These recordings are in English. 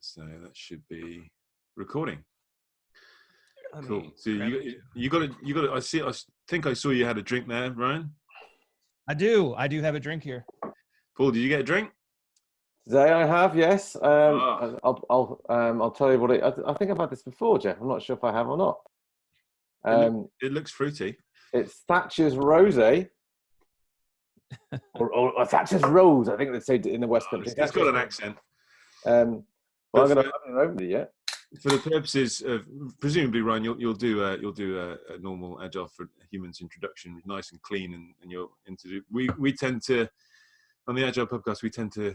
so that should be recording. Let Cool. me So you you got to you got to. I see. I think I saw you had a drink there, Ryan. I do. I do have a drink here. Paul, did you get a drink? Today I have, yes. Um, Ah. I'll, I'll, um, I'll tell you what it. I, I think I've had this before, Geoff. I'm not sure if I have or not. It look- Um, It looks fruity. it's Thatcher's Rosé, or, or, or Thatcher's Rose. I think they say in the West Oh, Country. it's, it's got an accent. Um, well, I'm going to for- I haven't opened it yet. For the purposes of presumably, Ryan, you'll you'll do a, you'll do a, a normal agile for humans introduction, nice and clean, and, and you'll introduce. We we tend to on the agile podcast we tend to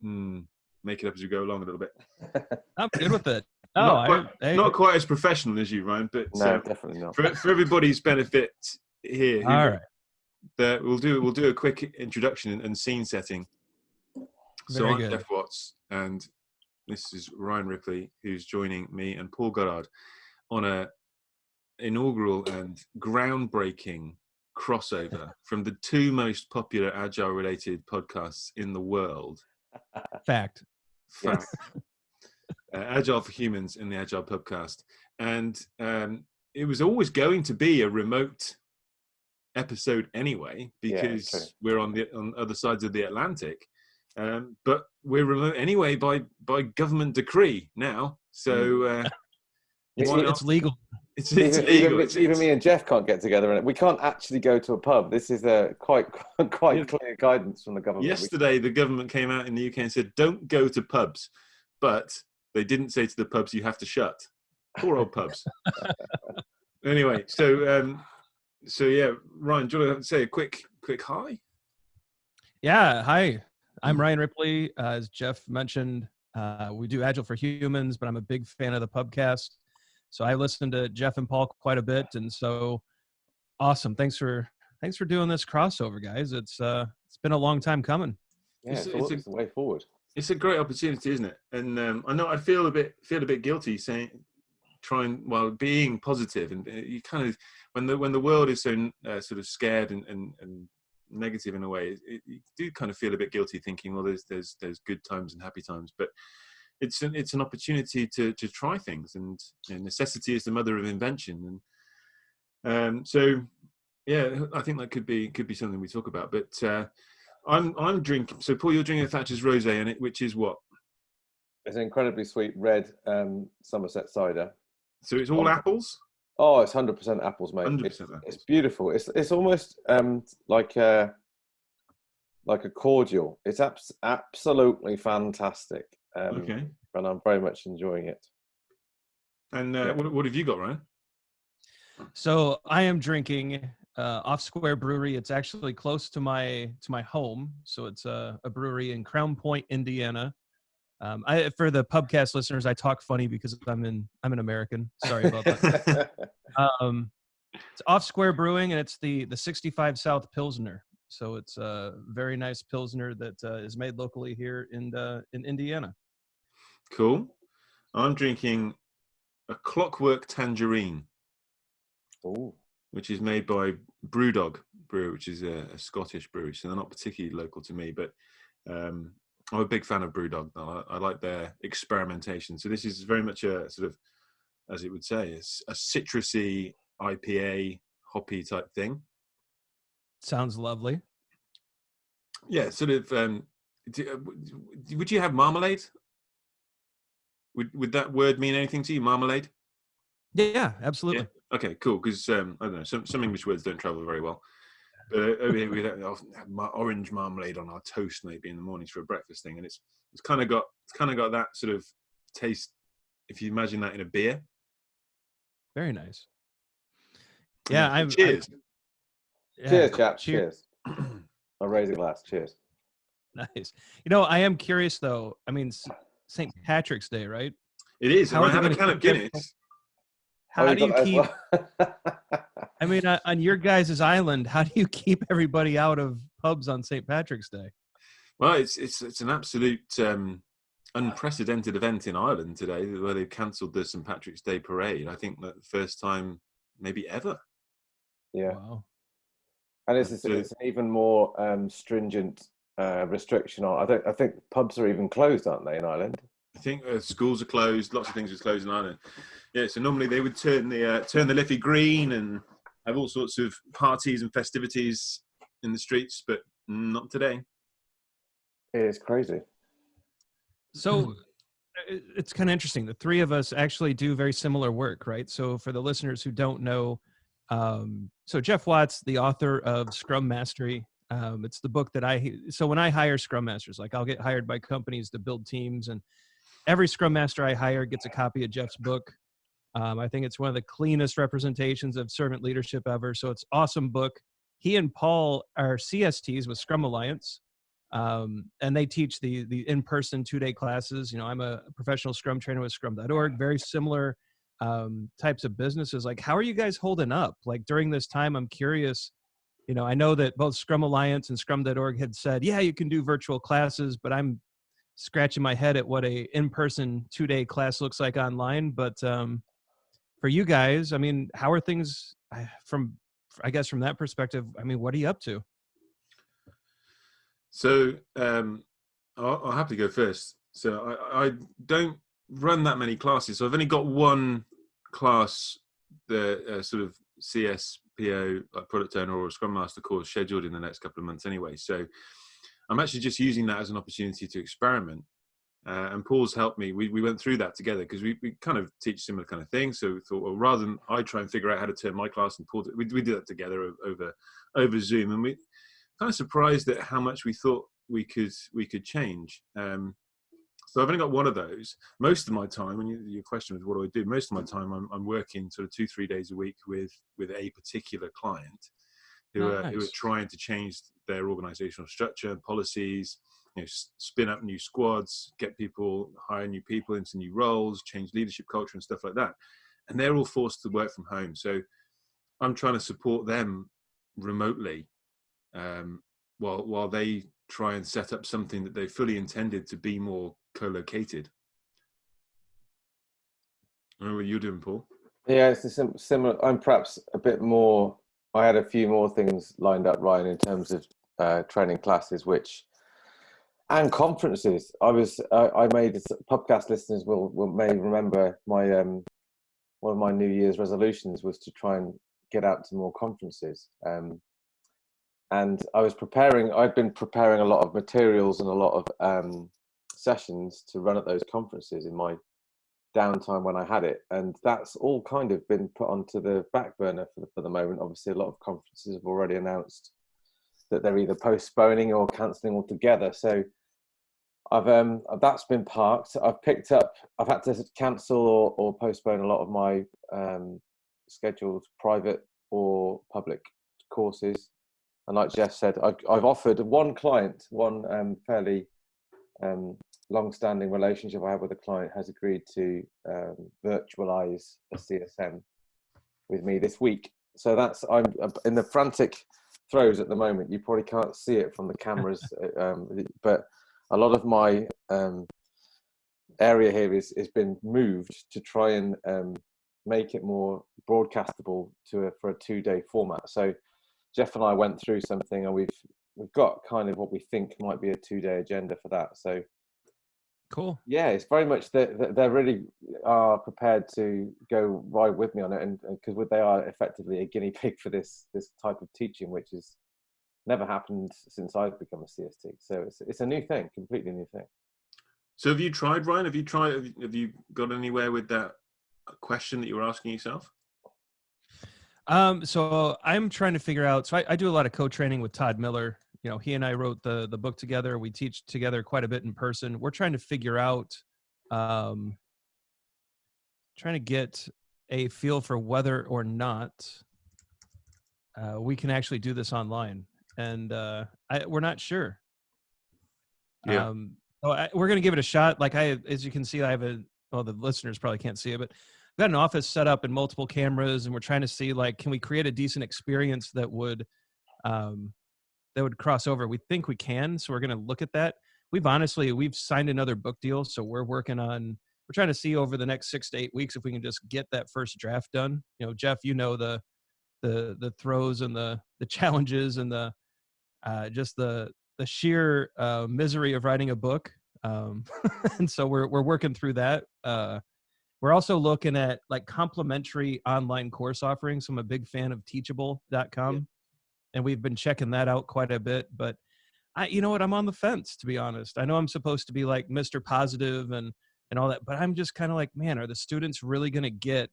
hmm, make it up as we go along a little bit. I'm good with it. Oh, not, I, quite, not quite as professional as you, Ryan, but No, uh, definitely not. for, for everybody's benefit here, who- all right. that we'll do we'll do a quick introduction and, and scene setting. So Very I'm good. Geoff Watts, and this is Ryan Ripley, who's joining me and Paul Goddard on a inaugural and groundbreaking crossover from the two most popular agile related podcasts in the world. Fact. Fact. uh, Agile for Humans and the Agile Podcast. And um, it was always going to be a remote episode anyway, because true. we're on the on other sides of the Atlantic. Um, but we're remote anyway by by government decree now. So uh, It's- It's, legal. it's, it's even, legal. even, It's- even it's- me and Jeff can't get together, and we can't actually go to a pub. This is a quite quite Yeah. clear guidance from the government. We- Yesterday, the government came out in the UK and said, "Don't go to pubs," but they didn't say to the pubs, "You have to shut." Poor old pubs. anyway, so um, so yeah, Ryan, do you want to say a quick quick hi? Yeah. Hi, I'm Ryan Ripley. Uh, as Geoff mentioned, uh, we do Agile for Humans, but I'm a big fan of the pubcast. So I listen to Geoff and Paul quite a bit, and so awesome. Thanks for thanks for doing this crossover, guys. It's uh it's been a long time coming. yeah, it's- it's, it's a- it's the way forward. It's a great opportunity, isn't it? And um, I know I feel a bit feel a bit guilty saying trying well being positive and uh, you kind of when the when the world is so uh, sort of scared and, and, and negative in a way. It, you do kind of feel a bit guilty thinking well there's there's there's good times and happy times but it's an it's an opportunity to to try things and you know, necessity is the mother of invention and um so yeah i think that could be could be something we talk about but uh i'm i'm drinking so paul you're drinking a thatcher's rosé in it which is what? It's an incredibly sweet red um, Somerset cider. so it's all apples Oh, it's hundred percent apples, mate. 100% It's, apples. it's beautiful. It's it's almost um like a like a cordial. It's abs- absolutely fantastic. Um, okay and I'm very much enjoying it. and uh, Yeah. what, what have you got ryan So I am drinking uh, Off Square Brewery. It's actually close to my to my home. So it's a, a brewery in Crown Point, Indiana. Um, I, for the pubcast listeners, I talk funny because I'm in I'm an American. Sorry about that. um, it's Off Square Brewing, and it's the the 65 South Pilsner. So it's a very nice Pilsner that uh, is made locally here in uh, in Indiana. cool i'm drinking a clockwork tangerine Ooh. which is made by Brewdog Brew, which is a, a Scottish brewery. So they're not particularly local to me, but um, I'm a big fan of Brewdog. I, I like their experimentation. So this is very much a sort of, as it would say, it's a citrusy IPA hoppy type thing. Sounds lovely. Yeah, sort of. Um, do, uh, would you have marmalade? Would would that word mean anything to you? Marmalade? Yeah, absolutely. Okay, cool. Because um, I don't know, some some English words don't travel very well. But uh, over here we don't have mar- orange marmalade on our toast maybe in the mornings for a breakfast thing, and it's it's kind of got it's kind of got that sort of taste. If you imagine that in a beer. Very nice. Yeah, I'm. I'm- Cheers. yeah, Cheers, chaps. cheer- Cheers. I'll raise a glass. Cheers. Nice. You know, I am curious though. I mean, St. Patrick's Day, right? It is. How And are I they have a gonna can of keep everything- Guinness. How Oh, do you got that as keep? well? I mean, uh, on your guys' island, how do you keep everybody out of pubs on St. Patrick's Day? Well, it's it's it's an absolute um, unprecedented event in Ireland today, where they've cancelled the St Patrick's Day parade. I think that the first time, maybe ever. yeah. Wow. and it's, it's, So- it's an even more um, stringent uh, restriction on. I think I think pubs are even closed, aren't they, in Ireland? I think uh, schools are closed. Lots of things are closed in Ireland. Yeah, so normally they would turn the uh, turn the Liffey green and have all sorts of parties and festivities in the streets, but not today. It is crazy. So it's kind of interesting. The three of us actually do very similar work, right? So for the listeners who don't know, um, so Geoff Watts, the author of Scrum Mastery, um, it's the book that I. So when I hire Scrum Masters, like I'll get hired by companies to build teams, and every Scrum Master I hire gets a copy of Geoff's book. Um, I think it's one of the cleanest representations of servant leadership ever. So it's awesome book. He and Paul are CSTs with Scrum Alliance um, and they teach the the in-person two-day classes. You know, I'm a professional Scrum trainer with Scrum.org. Very similar um, types of businesses. Like, how are you guys holding up? Like during this time, I'm curious. You know, I know that both Scrum Alliance and Scrum.org had said, yeah, you can do virtual classes, but I'm scratching my head at what a in-person two-day class looks like online. But um, for you guys, I mean, how are things from? I guess from that perspective, I mean, what are you up to? So um, I'll, I'll, have to go first. So I, I, don't run that many classes. So I've only got one class, the uh, sort of CSPO like product owner or Scrum Master course scheduled in the next couple of months anyway. So I'm actually just using that as an opportunity to experiment. Uh, and Paul's helped me. We, we went through that together because we, we kind of teach similar kind of things. So we thought, well, rather than I try and figure out how to turn my class and Paul, we, we did that together over over Zoom, and we kind of surprised at how much we thought we could we could change. Um, so I've only got one of those. Most of my time, and your question was, what do I do? Most of my time, I'm, I'm working sort of two, three days a week with with a particular client who nice. are who are trying to change their organizational structure and policies. You know, spin up new squads, get people, hire new people into new roles, change leadership culture and stuff like that. And they're all forced to work from home. So I'm trying to support them remotely um, while while they try and set up something that they fully intended to be more co-located. What you're doing, Paul. Yeah, it's a similar. I'm perhaps a bit more. I had a few more things lined up, Ryan, in terms of uh, training classes, which and conferences. I was uh, I made podcast listeners will, will may remember my um, one of my New Year's resolutions was to try and get out to more conferences. Um, and I was preparing. I'd been preparing a lot of materials and a lot of um, sessions to run at those conferences in my downtime when I had it, and that's all kind of been put onto the back burner for the, for the moment. Obviously, a lot of conferences have already announced that they're either postponing or cancelling altogether. So I've um that's been parked. I've picked up. I've had to cancel or, or postpone a lot of my um, scheduled private or public courses and like Jeff said, I've, I've offered one client, one um, fairly um, long-standing relationship I have with a client has agreed to um, virtualize a CSM with me this week. So that's I'm in the frantic throes at the moment. You probably can't see it from the cameras, uh, um, but a lot of my um, area here is has been moved to try and um, make it more broadcastable to a, for a two-day format. So Geoff and I went through something, and we've we've got kind of what we think might be a two day agenda for that. So cool. Yeah, it's very much that they really are prepared to go right with me on it, and because they are effectively a guinea pig for this this type of teaching, which has never happened since I've become a CST. So it's it's a new thing, completely new thing. So have you tried, Ryan? Have you tried? Have you got anywhere with that question that you were asking yourself? Um, so I'm trying to figure out. So I, I do a lot of co-training with Todd Miller. You know, he and I wrote the the book together. We teach together quite a bit in person. We're trying to figure out, um, trying to get a feel for whether or not uh, we can actually do this online, and uh, I, we're not sure. Yeah. Um, so I, we're gonna give it a shot. Like I, as you can see, I have a. Well, the listeners probably can't see it, but I've got an office set up and multiple cameras and we're trying to see like can we create a decent experience that would um that would cross over we think we can so we're going to look at that we've honestly we've signed another book deal so we're working on we're trying to see over the next six to eight weeks if we can just get that first draft done you know geoff you know the the the throws and the the challenges and the uh just the the sheer uh, misery of writing a book um, and so we're we're working through that. Uh, we're also looking at like complementary online course offerings. I'm a big fan of Teachable.com, yeah. and we've been checking that out quite a bit. But I, you know what, I'm on the fence to be honest. I know I'm supposed to be like Mr. Positive and and all that, but I'm just kind of like, man, are the students really going to get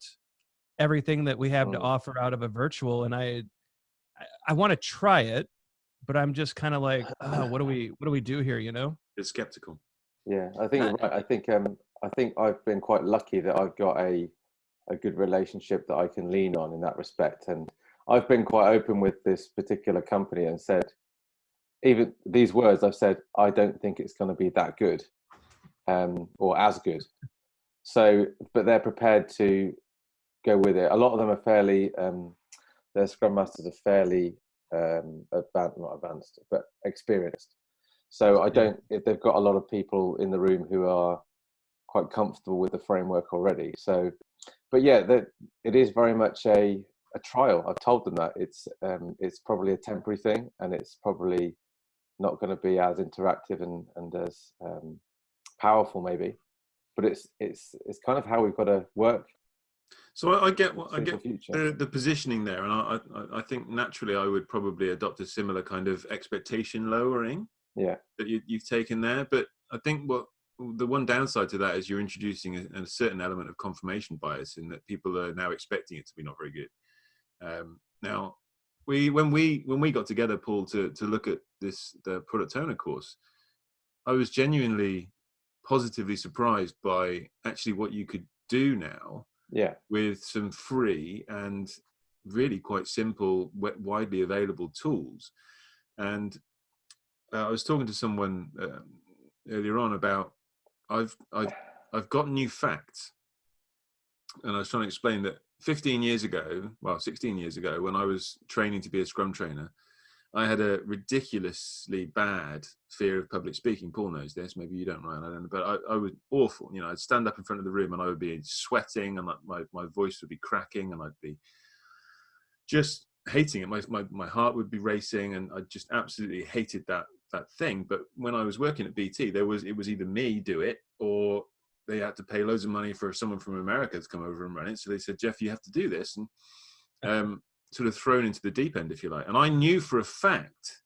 everything that we have to mm. offer out of a virtual? And I, I, I want to try it, but I'm just kind of like, oh, what do we what do we do here? You know? It's skeptical. Yeah, I think right. I think um, I think I've been quite lucky that I've got a a good relationship that I can lean on in that respect, and I've been quite open with this particular company and said, even these words I've said, I don't think it's going to be that good, um, or as good. So, but they're prepared to go with it. A lot of them are fairly, um, their scrum masters are fairly um, advanced, not advanced, but experienced. So I don't, if they've got a lot of people in the room who are quite comfortable with the framework already. So, but yeah, that it is very much a, a trial. I've told them that it's, um, it's probably a temporary thing and it's probably not going to be as interactive and, and as um, powerful maybe, but it's, it's, it's kind of how we've got to work so I, I get what I get the, the positioning there, and I, I, I think naturally I would probably adopt a similar kind of expectation lowering. Yeah, that you, you've taken there, but I think what the one downside to that is you're introducing a, a, certain element of confirmation bias in that people are now expecting it to be not very good. Um, now, we when we when we got together, Paul, to to look at this the product owner course, I was genuinely positively surprised by actually what you could do now yeah. with some free and really quite simple widely available tools. And uh, i was talking to someone uh, earlier on about i've i've i've got new facts. And i was trying to explain that 15 years ago well 16 years ago when i was training to be a scrum trainer I had a ridiculously bad fear of public speaking. Paul knows this. Maybe you don't, Ryan. I don't know. But I, I was awful. You know, I'd stand up in front of the room and I would be sweating and my, my voice would be cracking and I'd be just hating it. My, my, my heart would be racing and I just absolutely hated that, that thing. But when I was working at BT, there was, it was either me do it or they had to pay loads of money for someone from America to come over and run it. So they said, Geoff, you have to do this. And, um, sort of thrown into the deep end, if you like. And I knew for a fact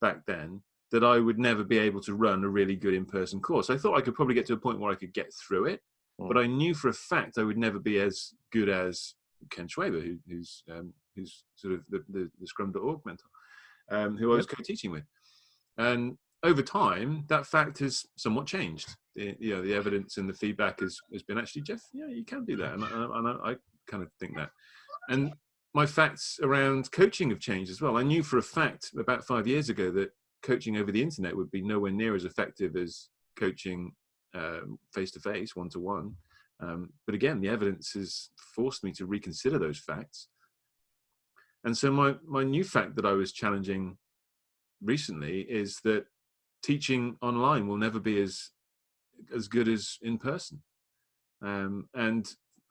back then that I would never be able to run a really good in-person course. I thought I could probably get to a point where I could get through it, mm. but I knew for a fact I would never be as good as Ken Schwaber, who, who's um, who's sort of the, the, the Scrum.org mentor, um, who I was co-teaching with. And over time, that fact has somewhat changed. The, you know, the evidence and the feedback has, has been actually, Geoff, yeah, you can do that. And, and I, I kind of think that. And my facts around coaching have changed as well. I knew for a fact about five years ago that coaching over the internet would be nowhere near as effective as coaching face to face, one to one. But again, the evidence has forced me to reconsider those facts. And so my, my new fact that I was challenging recently is that teaching online will never be as as good as in person. Um, and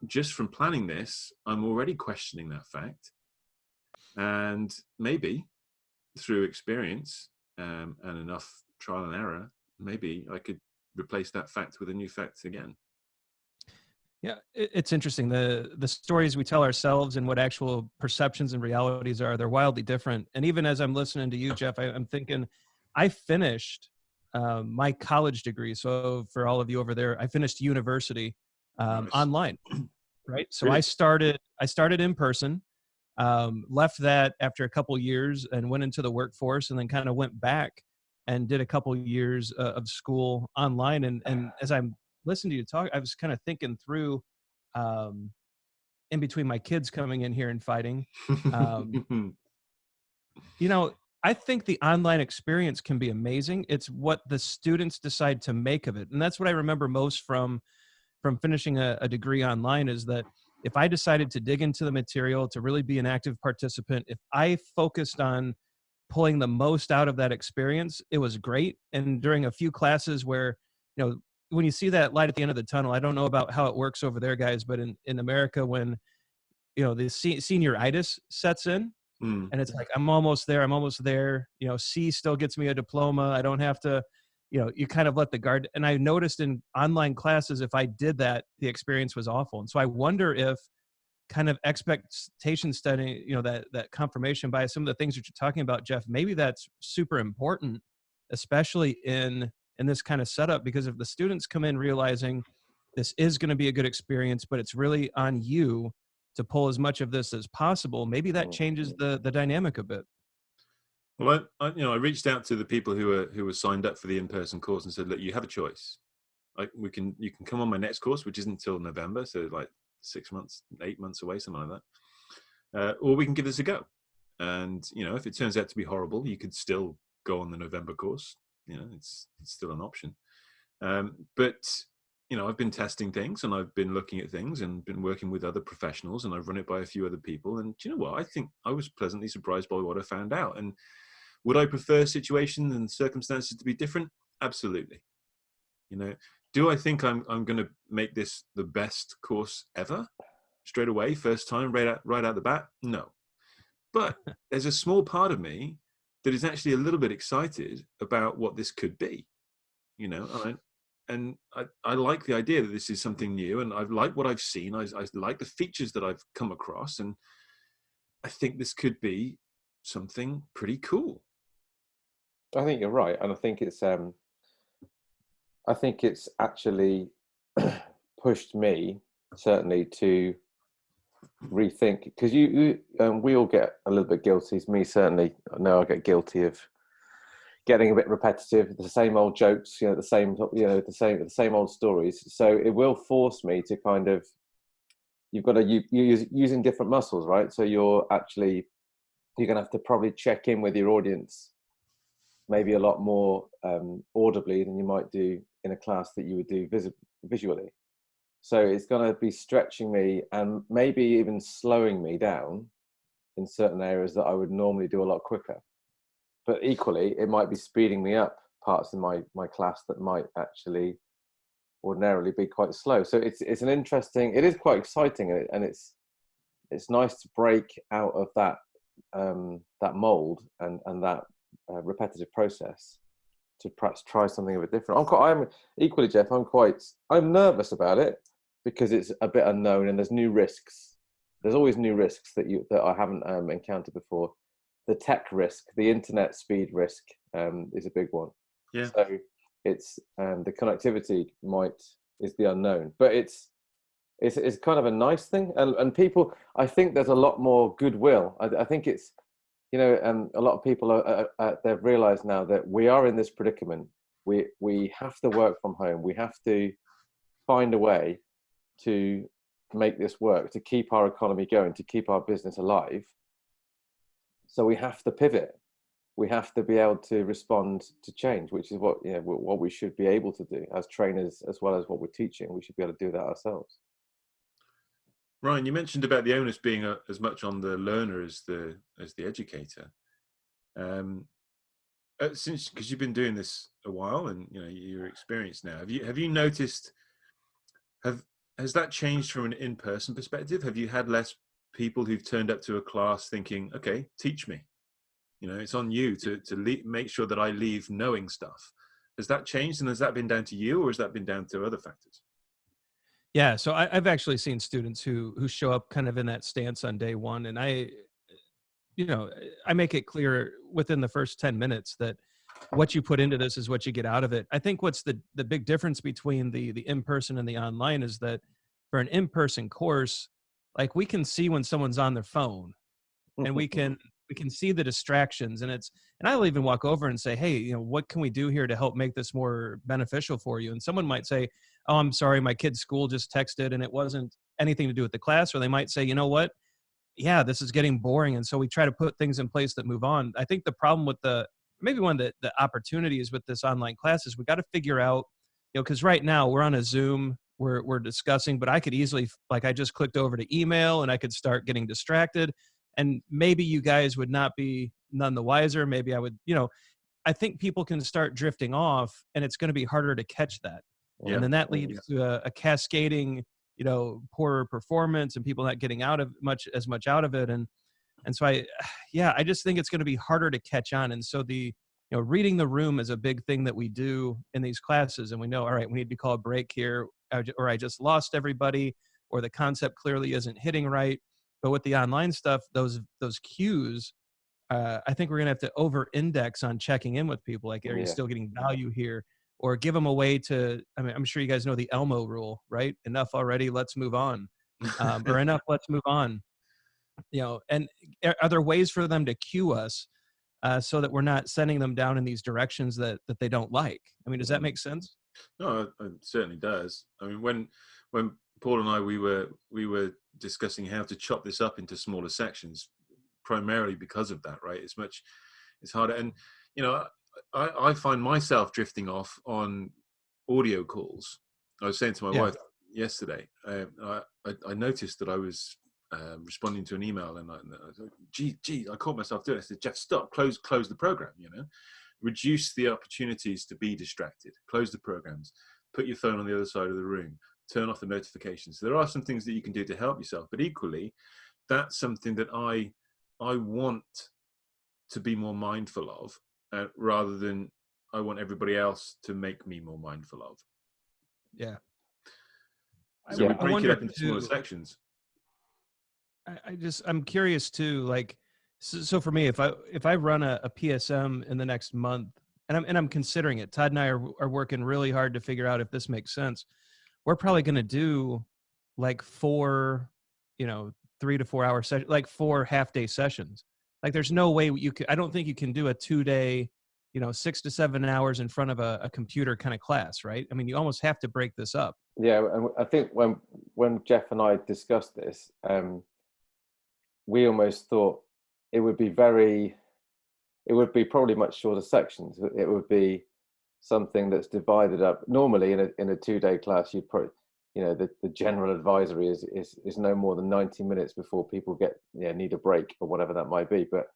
just from planning this, I'm already questioning that fact. And maybe through experience um, and enough trial and error, maybe I could replace that fact with a new fact again. Yeah, it's interesting. The the stories we tell ourselves and what actual perceptions and realities are, they're wildly different. And even as I'm listening to you, Geoff, I, am thinking, I finished uh, my college degree. So for all of you over there, I finished university um, online, right? So really? I started I started in person, um, left that after a couple years and went into the workforce, and then kind of went back and did a couple years uh, of school online. And and as I'm listening to you talk, I was kind of thinking through. Um, in between my kids coming in here and fighting, um, you know, I think the online experience can be amazing. It's what the students decide to make of it. And that's what I remember most from from finishing a, a degree online is that if I decided to dig into the material, to really be an active participant, if I focused on pulling the most out of that experience, it was great. And during a few classes where, you know, when you see that light at the end of the tunnel, I don't know about how it works over there, guys, but in, in America, when, you know, the se- senioritis sets in, mm. and it's like, I'm almost there, I'm almost there, you know, C still gets me a diploma. I don't have to, you know you kind of let the guard and i noticed in online classes if i did that the experience was awful and so i wonder if kind of expectation study you know that that confirmation bias some of the things that you're talking about geoff maybe that's super important especially in in this kind of setup because if the students come in realizing this is going to be a good experience but it's really on you to pull as much of this as possible maybe that changes the the dynamic a bit well, I, I, you know, I reached out to the people who were who were signed up for the in-person course and said, "Look, you have a choice. Like, we can you can come on my next course, which isn't until November, so like six months, eight months away, something like that, uh, or we can give this a go. And you know, if it turns out to be horrible, you could still go on the November course. You know, it's it's still an option. Um, but you know, I've been testing things and I've been looking at things and been working with other professionals and I've run it by a few other people. And you know what? I think I was pleasantly surprised by what I found out. And would I prefer situations and circumstances to be different? Absolutely. You know, do I think I'm I'm going to make this the best course ever straight away, first time, right out right out the bat? No. But there's a small part of me that is actually a little bit excited about what this could be. You know, and I, and I, I like the idea that this is something new, and I like what I've seen. I, I like the features that I've come across, and I think this could be something pretty cool. I think you're right, and I think it's um, I think it's actually pushed me certainly to rethink because you, you um, we all get a little bit guilty. Me certainly, I know I get guilty of getting a bit repetitive, the same old jokes, you know, the same you know the same the same old stories. So it will force me to kind of you've got to you use using different muscles, right? So you're actually you're gonna have to probably check in with your audience maybe a lot more um, audibly than you might do in a class that you would do vis- visually. So it's going to be stretching me and maybe even slowing me down in certain areas that I would normally do a lot quicker. But equally, it might be speeding me up parts in my, my class that might actually ordinarily be quite slow. So it's it's an interesting. It is quite exciting, and, it, and it's it's nice to break out of that um, that mold and and that uh, repetitive process to perhaps try something a bit different. I'm quite, I'm equally, Geoff. I'm quite, I'm nervous about it because it's a bit unknown and there's new risks. There's always new risks that you that I haven't um, encountered before. The tech risk, the internet speed risk, um, is a big one. Yeah. So it's um, the connectivity might is the unknown, but it's it's it's kind of a nice thing, and and people. I think there's a lot more goodwill. I, I think it's you know, um, a lot of people are, are, are, they've realised now that we are in this predicament. We we have to work from home. We have to find a way to make this work, to keep our economy going, to keep our business alive. So we have to pivot. We have to be able to respond to change, which is what you know what we should be able to do as trainers, as well as what we're teaching. We should be able to do that ourselves. Ryan, you mentioned about the onus being a, as much on the learner as the as the educator. Um, uh, since because you've been doing this a while and you know you're experienced now, have you have you noticed have has that changed from an in-person perspective? Have you had less people who've turned up to a class thinking, "Okay, teach me"? You know, it's on you to to make sure that I leave knowing stuff. Has that changed, and has that been down to you, or has that been down to other factors? Yeah, so I, have actually seen students who who show up kind of in that stance on day one, and I, you know, I make it clear within the first ten minutes that what you put into this is what you get out of it. I think what's the the big difference between the the in person and the online is that for an in person course, like we can see when someone's on their phone, and we mm-hmm. can we can see the distractions, and it's and I'll even walk over and say, hey, you know, what can we do here to help make this more beneficial for you? And someone might say, oh, I'm sorry, my kid's school just texted and it wasn't anything to do with the class. Or they might say, you know what? Yeah, this is getting boring. And so we try to put things in place that move on. I think the problem with the, maybe one of the, the opportunities with this online class is we got to figure out, you know, because right now we're on a Zoom, we're, we're discussing, but I could easily, like, I just clicked over to email and I could start getting distracted. And maybe you guys would not be none the wiser. Maybe I would, you know, I think people can start drifting off and it's going to be harder to catch that yeah. and then that leads yeah. to a, a, cascading you know poorer performance and people not getting out of much as much out of it. And and so i yeah i just think it's going to be harder to catch on. And so the you know reading the room is a big thing that we do in these classes. And we know all right we need to call a break here. Or i just lost everybody or the concept clearly isn't hitting right. But with the online stuff those those cues uh, i think we're going to have to over index on checking in with people. Like are you still getting value here or give them a way to i mean i'm sure you guys know the elmo rule right? Enough already let's move on um, or enough let's move on. You know and are there ways for them to cue us uh, so that we're not sending them down in these directions that that they don't like? I mean does that make sense? No it certainly does. I mean when when paul and i we were we were discussing how to chop this up into smaller sections primarily because of that right? It's much it's harder and you know i i find myself drifting off on audio calls i was saying to my yeah. wife yesterday um, I, I noticed that i was um, responding to an email and I, and I was like, gee, gee, I caught myself doing it. I said, Geoff, stop, close, close the program, you know, reduce the opportunities to be distracted, close the programs, put your phone on the other side of the room, turn off the notifications. So there are some things that you can do to help yourself, but equally, that's something that I, I want to be more mindful of uh, rather than I want everybody else to make me more mindful of. Yeah. So yeah. we break it up into smaller sections. I, just I'm curious too. Like, so, so, for me, if I if I run a, a, PSM in the next month, and I'm and I'm considering it, Todd and I are are working really hard to figure out if this makes sense. We're probably going to do like four, you know, three to four hour session, like four half day sessions. Like, there's no way you could. I don't think you can do a two day, you know, six to seven hours in front of a, a computer kind of class, right? I mean, you almost have to break this up. Yeah, and I think when when Geoff and I discussed this, um, we almost thought it would be very, it would be probably much shorter sections. It would be something that's divided up. Normally in a, in a two day class, you'd probably, you know, the, the general advisory is, is, is no more than 90 minutes before people get, you know, need a break or whatever that might be. But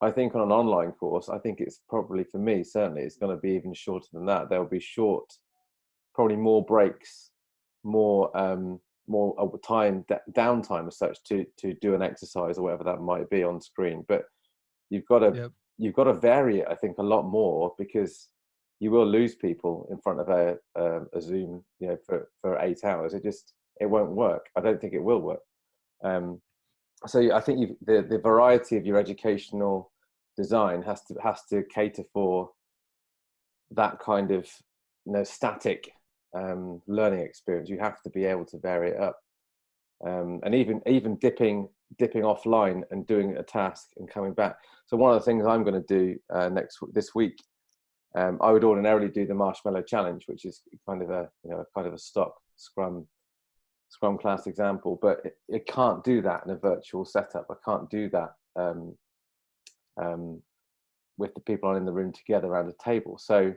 I think on an online course, I think it's probably for me, certainly it's going to be even shorter than that. There'll be short, probably more breaks, more, um, more time downtime as such to to do an exercise or whatever that might be on screen but you've got to yep. you've got to vary it i think a lot more because you will lose people in front of a, a, a zoom you know for for eight hours it just it won't work i don't think it will work um, so i think the the variety of your educational design has to has to cater for that kind of you know static um, learning experience. You have to be able to vary it up, um, and even even dipping dipping offline and doing a task and coming back. So one of the things I'm going to do uh, next this week, um, I would ordinarily do the marshmallow challenge, which is kind of a you know kind of a stock Scrum Scrum class example, but it, it can't do that in a virtual setup. I can't do that um, um, with the people in the room together around a table. So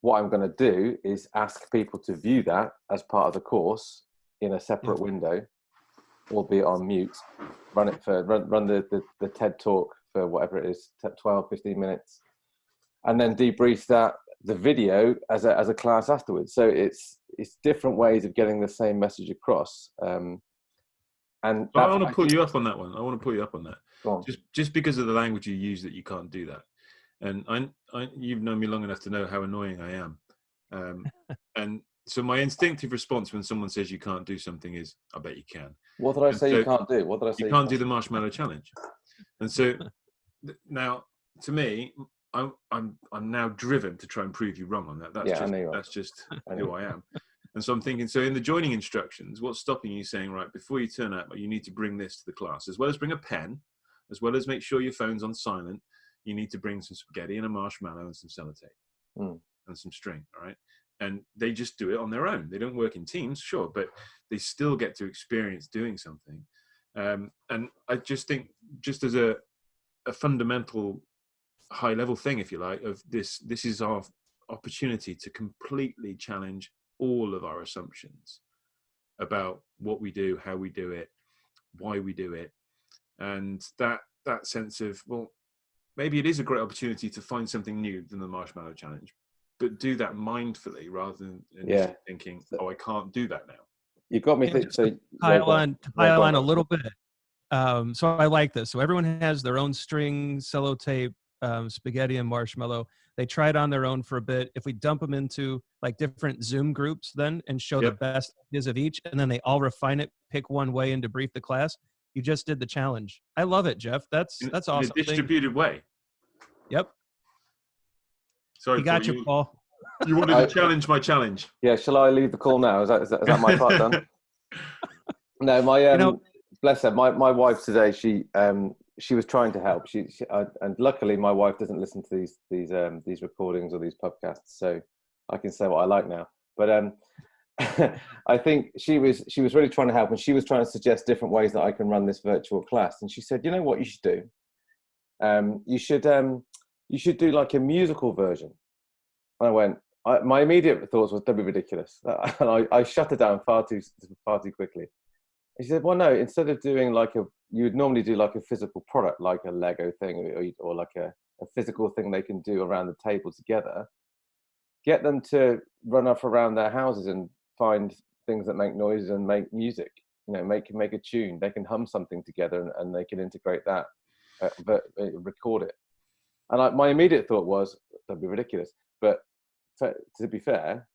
what I'm going to do is ask people to view that as part of the course in a separate mm-hmm. window, albeit on mute. Run it for run, run the, the, the TED talk for whatever it is, 12, 15 minutes, and then debrief that the video as a as a class afterwards. So it's it's different ways of getting the same message across. Um, and I want to pull you up on that one. I want to pull you up on that. On. Just just because of the language you use, that you can't do that and I, I, you've known me long enough to know how annoying I am. Um, and so my instinctive response when someone says you can't do something is, "I bet you can." What did I and say so you can't do? What did I say? You, you can't, do the marshmallow challenge. And so now, to me, I'm I'm I'm now driven to try and prove you wrong on that. That's yeah, just that's just who I am. And so I'm thinking, so in the joining instructions, what's stopping you saying, right, before you turn up, you need to bring this to the class, as well as bring a pen, as well as make sure your phone's on silent, you need to bring some spaghetti and a marshmallow and some sellotape mm. and some string. All right. And they just do it on their own. They don't work in teams, sure, but they still get to experience doing something. Um, and I just think, just as a, a fundamental high level thing, if you like, of this, this is our opportunity to completely challenge all of our assumptions about what we do, how we do it, why we do it, and that that sense of well, maybe it is a great opportunity to find something new than the marshmallow challenge but do that mindfully rather than yeah. thinking oh i can't do that now. You've got me thinking so pile on to pile on a little bit um, so i like this. So everyone has their own string sellotape um, spaghetti and marshmallow. They try it on their own for a bit. If we dump them into like different Zoom groups, then and show Yep. the best ideas of each, and then they all refine it, pick one way, and debrief the class. You just did the challenge. I love it, Geoff. That's In- that's in awesome. a Thank- distributed way. Yep, Sorry, you got Paul, you, Paul. You wanted to challenge my challenge. Yeah, shall I leave the call now? Is that is that, is that my part done? No, my um, know- bless her. My my wife today. She um she was trying to help. She, she I, and luckily my wife doesn't listen to these these um these recordings or these podcasts, so I can say what I like now. But um, I think she was she was really trying to help, and she was trying to suggest different ways that I can run this virtual class. And she said, you know what you should do? Um, you should um you should do like a musical version. And I went. I, my immediate thoughts was that'd be ridiculous, and I, I shut her down far too far too quickly. He said, "Well, no. Instead of doing like a, you would normally do like a physical product, like a Lego thing, or, or like a, a physical thing they can do around the table together. Get them to run off around their houses and find things that make noises and make music. You know, make make a tune. They can hum something together, and, and they can integrate that, uh, but uh, record it. And I, my immediate thought was that'd be ridiculous. But fa- to be fair,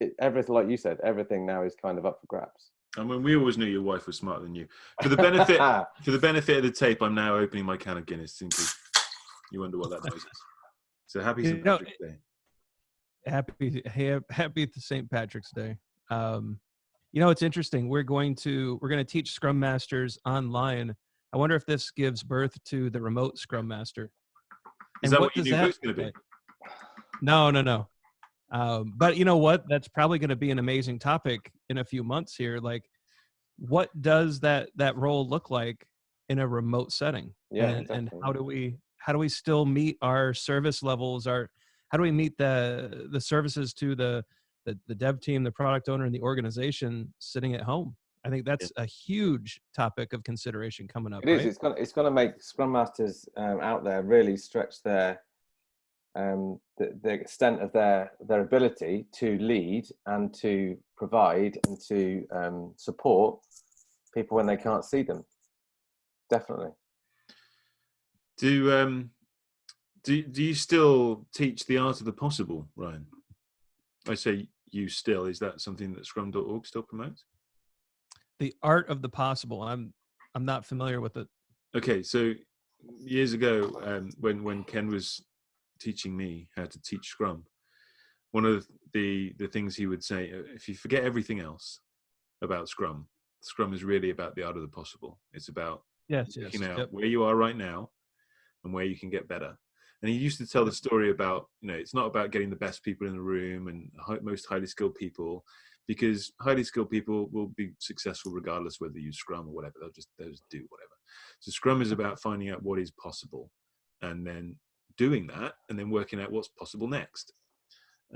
it, everything like you said, everything now is kind of up for grabs. I mean, we always knew your wife was smarter than you. For the benefit, for the benefit of the tape, I'm now opening my can of Guinness. In case you wonder what that noise is. So happy You St. know, Patrick's Day. happy ha- happy St. Patrick's Day. Um, you know, it's interesting. We're going to we're going to teach Scrum Masters online. I wonder if this gives birth to the remote Scrum Master. Is And that what what, your does new that book's going to be? No, no, no. Um, but you know what? That's probably going to be an amazing topic in a few months here. Like, what does that that role look like in a remote setting? Yeah, and, and how do we how do we still meet our service levels? Our how do we meet the the services to the the, the dev team, the product owner, and the organization sitting at home? I think that's a huge topic of consideration coming up. It is. right? It's gonna. It's gonna make Scrum Masters um, out there really stretch their um, the, the extent of their their ability to lead and to provide and to um, support people when they can't see them. Definitely. Do um, do do you still teach the art of the possible, Ryan? I say you still. Is that something that Scrum.org still promotes? the art of the possible. I'm I'm not familiar with it. Okay, so years ago, um, when when Ken was teaching me how to teach Scrum, one of the the things he would say, uh, if you forget everything else about Scrum, Scrum is really about the art of the possible. It's about Yes, yes. Yep. where you are right now and where you can get better. And he used to tell the story about, you know, it's not about getting the best people in the room and most highly skilled people, because highly skilled people will be successful regardless whether you use Scrum or whatever. They'll just they'll just do whatever. So Scrum is about finding out what is possible, and then doing that, and then working out what's possible next.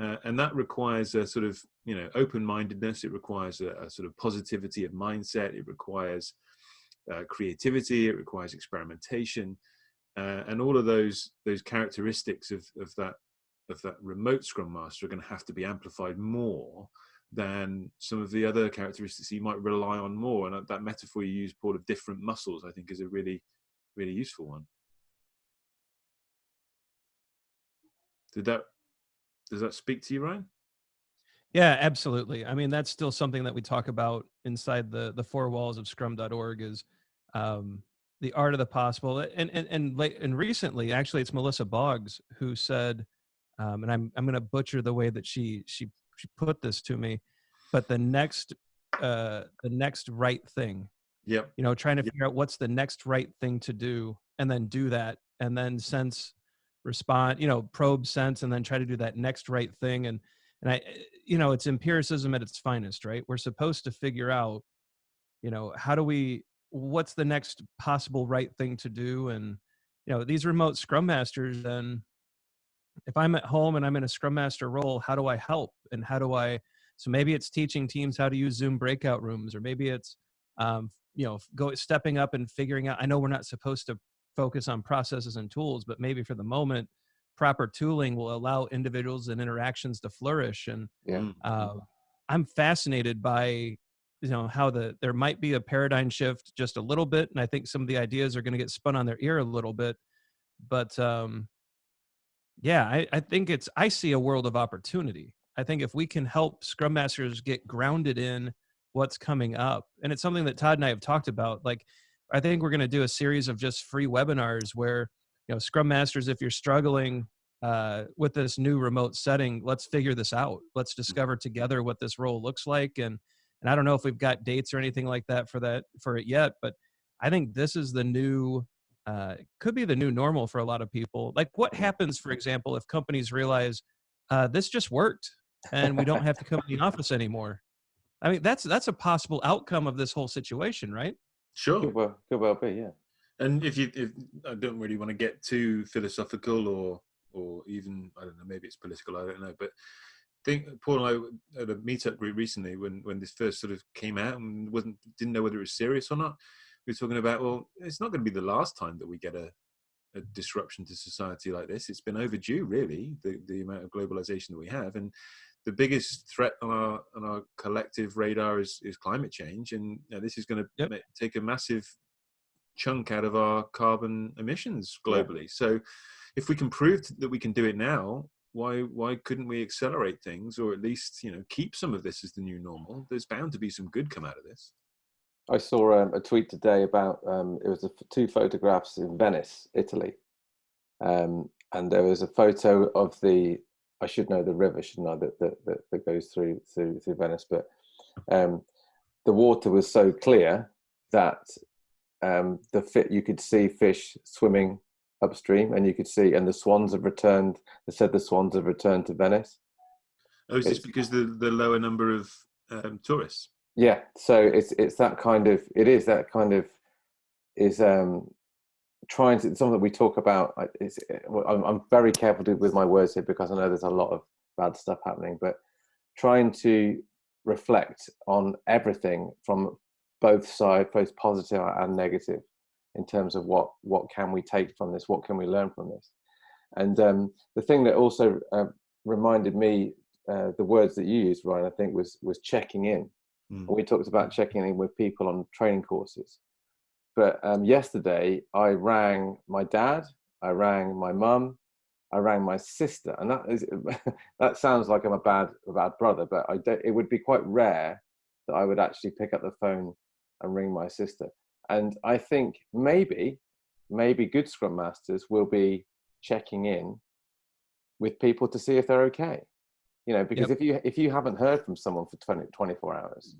Uh, and that requires a sort of you know open-mindedness. It requires a, a sort of positivity of mindset. It requires uh, creativity. It requires experimentation, uh, and all of those those characteristics of of that of that remote Scrum Master are going to have to be amplified more than some of the other characteristics you might rely on more. And that metaphor you use, Paul, of different muscles, I think is a really, really useful one. Did that does that speak to you, Ryan? Yeah, absolutely. I mean, that's still something that we talk about inside the the four walls of Scrum.org is um, the art of the possible. And and and late and recently, actually, it's Melissa Boggs who said, um, and I'm I'm going to butcher the way that she she she put this to me, but the next uh, the next right thing. Yep. You know, trying to Yep. figure out what's the next right thing to do, and then do that, and then sense, respond. You know, probe, sense, and then try to do that next right thing. And and I, you know, it's empiricism at its finest, right? We're supposed to figure out, you know, how do we, what's the next possible right thing to do? And, you know, these remote scrum masters, then if I'm at home and I'm in a scrum master role, how do I help? And how do I, so maybe it's teaching teams how to use Zoom breakout rooms, or maybe it's, um, you know, go stepping up and figuring out, I know we're not supposed to focus on processes and tools, but maybe for the moment, proper tooling will allow individuals and interactions to flourish and Yeah. Uh, i'm fascinated by you know how the there might be a paradigm shift just a little bit and i think some of the ideas are going to get spun on their ear a little bit but um Yeah, I, I think it's I see a world of opportunity. I think if we can help Scrum Masters get grounded in what's coming up, and it's something that Todd and I have talked about. Like, I think we're going to do a series of just free webinars where you know Scrum Masters, if you're struggling uh, with this new remote setting, let's figure this out. Let's Mm-hmm. discover together what this role looks like. And and I don't know if we've got dates or anything like that for that for it yet, but I think this is the new uh, could be the new normal for a lot of people. Like, what happens, for example, if companies realize uh, this just worked and we don't have to come to the office anymore? I mean, that's that's a possible outcome of this whole situation, right? Sure. Could well, could well be, yeah. And if you, if I don't really want to get too philosophical or, or even I don't know, maybe it's political, I don't know. But think Paul and I at a meetup group recently when when this first sort of came out and wasn't didn't know whether it was serious or not. We were talking about well, it's not going to be the last time that we get a a disruption to society like this. It's been overdue, really, the the amount of globalization that we have, and the biggest threat on our on our collective radar is is climate change, and you know, this is going to Yep. take a massive chunk out of our carbon emissions Yeah. globally. So, if we can prove that we can do it now, why why couldn't we accelerate things, or at least you know keep some of this as the new normal? There's bound to be some good come out of this. I saw um, a tweet today about um, it was a, two photographs in Venice, Italy, um, and there was a photo of the I should know the river, shouldn't I? That that, that, that goes through through through Venice, but um, the water was so clear that um, the fit you could see fish swimming upstream, and you could see, and the swans have returned. They said the swans have returned to Venice. Oh, is this because the the lower number of um, tourists? Yeah, so it's it's that kind of it is that kind of is um trying to something that we talk about. It's well, I'm, I'm very careful to, with my words here because I know there's a lot of bad stuff happening, but trying to reflect on everything from both sides, both positive and negative, in terms of what what can we take from this, what can we learn from this, and um, the thing that also uh, reminded me uh, the words that you used, Ryan, I think was was checking in. Mm. We talked about checking in with people on training courses. But um, yesterday, I rang my dad, I rang my mum, I rang my sister, and that is that sounds like I'm a bad a bad brother, but I don't, it would be quite rare that I would actually pick up the phone and ring my sister. And I think maybe maybe good scrum masters will be checking in with people to see if they're okay. You know because if you if you haven't heard from someone for 20, 24 hours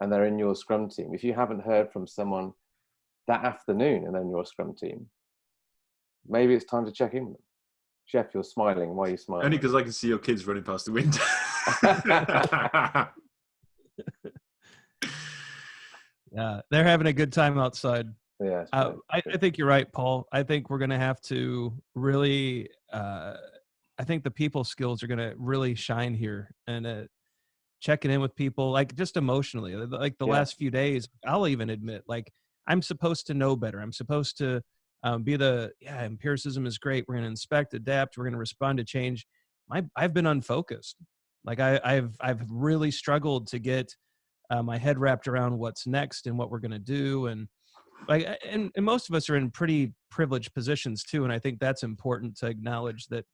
and they're in your scrum team if you haven't heard from someone that afternoon and then your scrum team maybe it's time to check in with them geoff you're smiling why are you smiling Only because I can see your kids running past the window. Yeah, they're having a good time outside. yeah Uh. I, I think you're right, Paul. I think we're going to have to really. Uh, I think the people skills are going to really shine here, and uh, checking in with people, like just emotionally, like the Yeah. last few days. I'll even admit, like I'm supposed to know better. I'm supposed to um, be the yeah. Empiricism is great. We're going to inspect, adapt. We're going to respond to change. My I've been unfocused. Like I, I've I've really struggled to get uh, my head wrapped around what's next and what we're going to do and like and, and most of us are in pretty privileged positions too and i think that's important to acknowledge that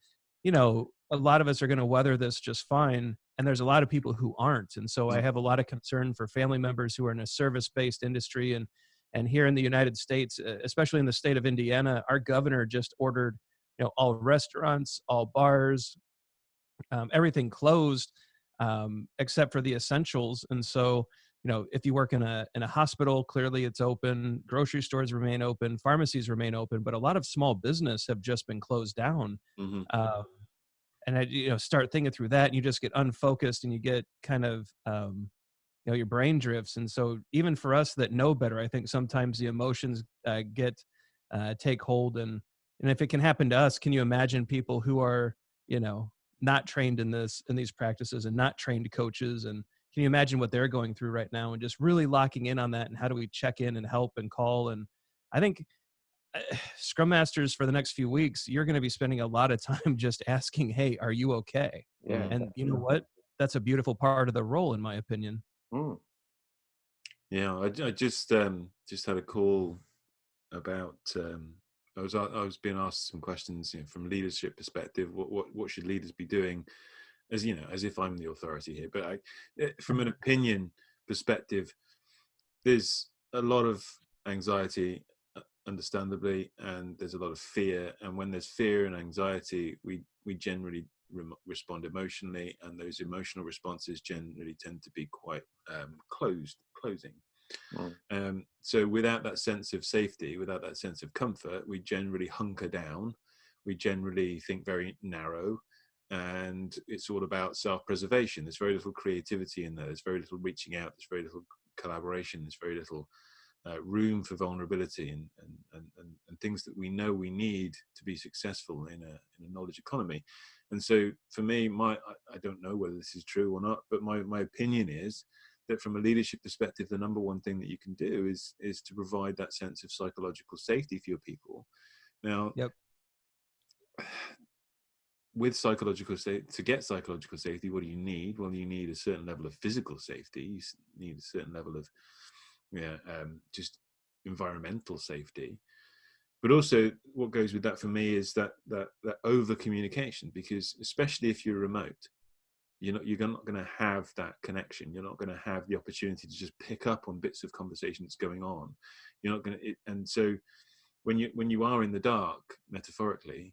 you know a lot of us are going to weather this just fine and there's a lot of people who aren't and so i have a lot of concern for family members who are in a service based industry and and here in the united states uh, especially in the state of indiana our governor just ordered you know all restaurants all bars um, everything closed um, except for the essentials and so you know if you work in a in a hospital clearly it's open grocery stores remain open pharmacies remain open but a lot of small business have just been closed down Mhm. um, and I, you know start thinking through that and you just get unfocused and you get kind of um, you know your brain drifts and so even for us that know better i think sometimes the emotions uh, get uh, take hold and and if it can happen to us can you imagine people who are you know not trained in this in these practices and not trained coaches and can you imagine what they're going through right now and just really locking in on that and how do we check in and help and call and i think uh, scrum masters for the next few weeks you're going to be spending a lot of time just asking hey are you okay? Yeah and you know what? That's a beautiful part of the role in my opinion Mm. Yeah, I, I just um, just had a call about um, I was I was being asked some questions you know, from leadership perspective. What what what should leaders be doing? As you know, as if I'm the authority here. But I, eh, from an opinion perspective, there's a lot of anxiety, uh, understandably, and there's a lot of fear. And when there's fear and anxiety, we we generally respond emotionally, and those emotional responses generally tend to be quite um, closed, closing. Mm. Um, so without that sense of safety, without that sense of comfort, we generally hunker down. We generally think very narrow, and it's all about self-preservation. There's very little creativity in there. There's very little reaching out. There's very little collaboration. There's very little uh, room for vulnerability and, and, and, and, things that we know we need to be successful in a, in a knowledge economy. And so for me, my I, don't know whether this is true or not, but my, my opinion is that from a leadership perspective, the number one thing that you can do is is to provide that sense of psychological safety for your people. Now, yep. with psychological safety, to get psychological safety, what do you need? Well, you need a certain level of physical safety. You need a certain level of, yeah, um, just environmental safety. But also, what goes with that for me is that that that over communication, because especially if you're remote, you're not you're not going to have that connection. You're not going to have the opportunity to just pick up on bits of conversation that's going on. You're not going to and so when you when you are in the dark metaphorically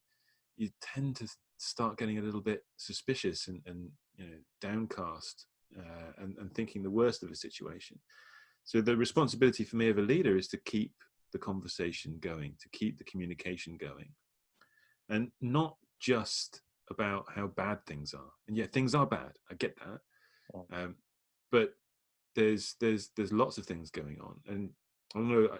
you tend to start getting a little bit suspicious and, and you know downcast uh, and, and thinking the worst of a situation. So the responsibility for me of a leader is to keep the conversation going to keep the communication going. And not just about how bad things are. And yeah things are bad i get that. Um, but there's there's there's lots of things going on. And i don't know